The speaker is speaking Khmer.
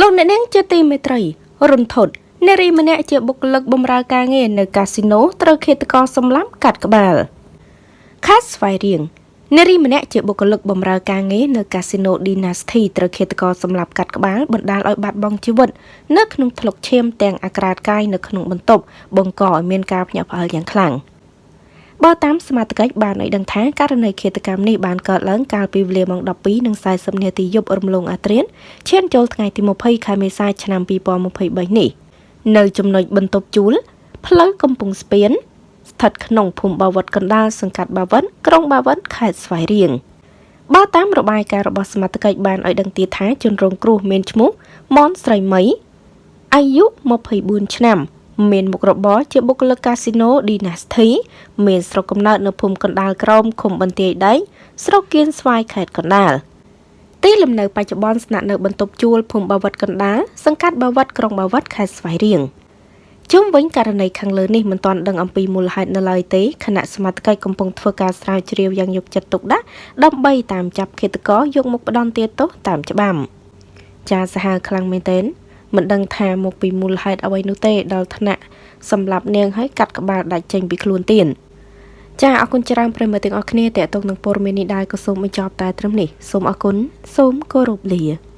លោកអ្នកនាងជាទីមេត្រីរុនធុតនារីម្នាក់ជាបុគ្គលិកបម្រើការងារនៅកាស៊ីណូត្រូវឃាតករសម្លាប់កាត់ក្បាលខេត្តស្វាយរៀងនារីម្នាក់ជាបុគ្គលិកបម្រើការងារនៅកាស៊ីណូ Dynasty ត្រូវឃាតករសម្លាប់កាត់ក្បាលបណ្ដាលឲ្យបាត់បង់ជីវិតនៅក្នុងថ្លុកឈាមទាំងអាក្រាតកាយនៅក្នុងបន្ទប់បង្កឲ្យមានការភ្ញាក់ផ្អើលយ៉ាងខ្លាំង បើតាមសមាជិកបានឲ្យដឹងថាករណីឃាតកម្មនេះបានកើតឡើងកាលពីវេលាម៉ោង12:40នាទីយប់រំលងអាត្រៀនឈានចូលថ្ងៃទី20ខែមេសាឆ្នាំ2023នេះនៅចំណុចបន្ទប់ជួលផ្លូវកំពង់ស្ពានស្ថិតក្នុងភូមិបាវិតកណ្ដាលសង្កាត់បាវិតក្រុងបាវិតខេត្តស្វាយរៀងបើតាមរបាយការណ៍របស់សមាជិកបានឲ្យដឹងទៀតថាជនរងគ្រោះមានឈ្មោះមនស្រីមីអាយុ24ឆ្នាំ មានមុខរបរជាបុគ្គលិកកាស៊ីណូ Dynasty មានស្រុកកំណើតនៅភូមិកណ្ដាលក្រមឃុំបន្ទាយដែកស្រុកគៀនស្វាយខេត្តកណ្ដាលទីលំនៅបច្ចុប្បន្នស្នាក់នៅបន្ទប់ជួលភូមិបាវិតកណ្ដាលសង្កាត់បាវិតក្រុងបាវិតខេត្តស្វាយរៀងជុំវិញករណីខាងលើនេះមិនទាន់ដឹងអំពីមូលហេតុនៅឡើយទេគណៈសមាជិកកំពុងធ្វើការស្រាវជ្រាវយ៉ាងយកចិត្តទុកដាក់ដើម្បីតាមចាប់ឃាតករយកមកផ្ដន្ទាទោសតាមច្បាប់ចាសាហាវខ្លាំងមែនទែន មិនដឹងថាមកពីមូលហេតុអ្វីនោះទេដល់ថ្នាក់សម្រាប់នាងឲ្យកាត់ក្បាលដាច់ចេញពីខ្លួនទៀតចាអរគុណច្រើនប្រិមត្តទាំងអស់គ្នាតេតងនឹងព័ត៌មាននេះដែរក៏សូមបញ្ចប់តែត្រឹមនេះសូមអរគុណសូមគោរពលា